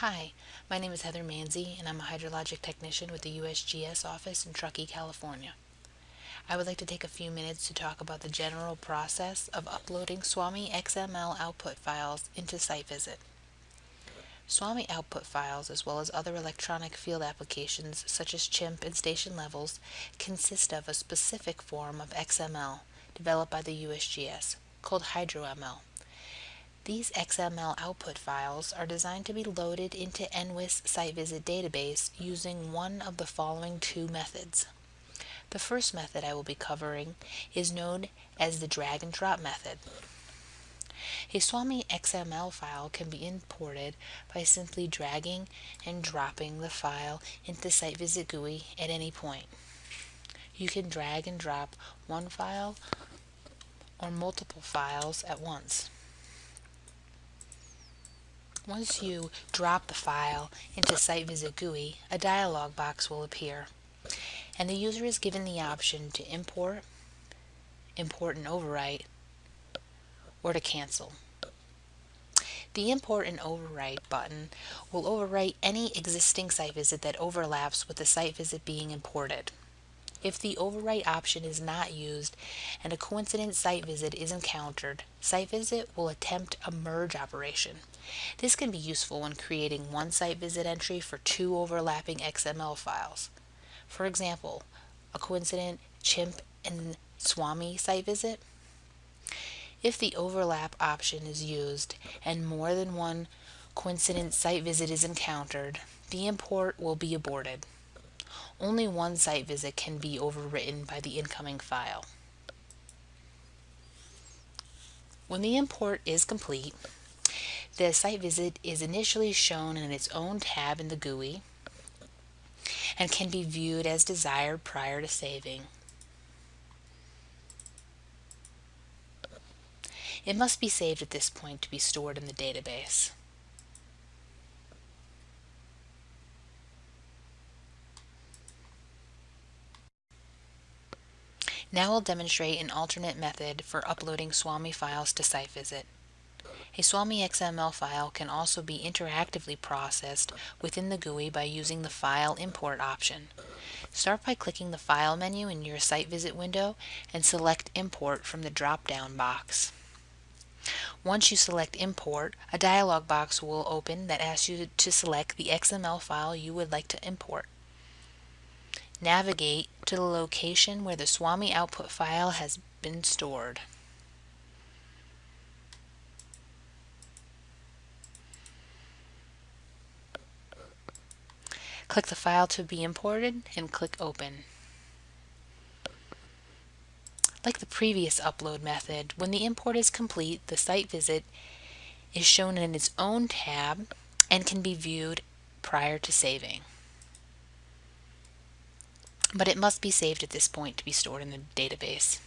Hi, my name is Heather Manzi and I'm a hydrologic technician with the USGS office in Truckee, California. I would like to take a few minutes to talk about the general process of uploading SWAMI XML output files into SiteVisit. SWAMI output files, as well as other electronic field applications such as CHIMP and station levels, consist of a specific form of XML developed by the USGS called HydroML. These XML output files are designed to be loaded into NWIS site visit database using one of the following two methods. The first method I will be covering is known as the drag and drop method. A SWAMI XML file can be imported by simply dragging and dropping the file into Site Visit GUI at any point. You can drag and drop one file or multiple files at once. Once you drop the file into SiteVisit GUI, a dialog box will appear, and the user is given the option to import, import and overwrite, or to cancel. The Import and Overwrite button will overwrite any existing site visit that overlaps with the site visit being imported. If the overwrite option is not used and a coincident site visit is encountered, site visit will attempt a merge operation. This can be useful when creating one site visit entry for two overlapping XML files. For example, a coincident CHIMP and SWAMI site visit. If the overlap option is used and more than one coincident site visit is encountered, the import will be aborted only one site visit can be overwritten by the incoming file. When the import is complete, the site visit is initially shown in its own tab in the GUI and can be viewed as desired prior to saving. It must be saved at this point to be stored in the database. Now we'll demonstrate an alternate method for uploading SWAMI files to SiteVisit. A SWAMI XML file can also be interactively processed within the GUI by using the File Import option. Start by clicking the File menu in your SiteVisit window and select Import from the drop-down box. Once you select Import, a dialog box will open that asks you to select the XML file you would like to import. Navigate to the location where the SWAMI output file has been stored. Click the file to be imported and click Open. Like the previous upload method, when the import is complete, the site visit is shown in its own tab and can be viewed prior to saving but it must be saved at this point to be stored in the database.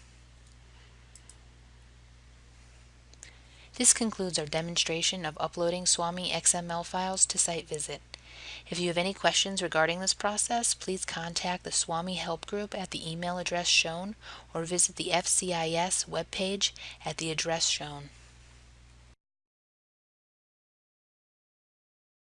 This concludes our demonstration of uploading SWAMI XML files to SiteVisit. If you have any questions regarding this process, please contact the SWAMI Help Group at the email address shown or visit the FCIS webpage at the address shown.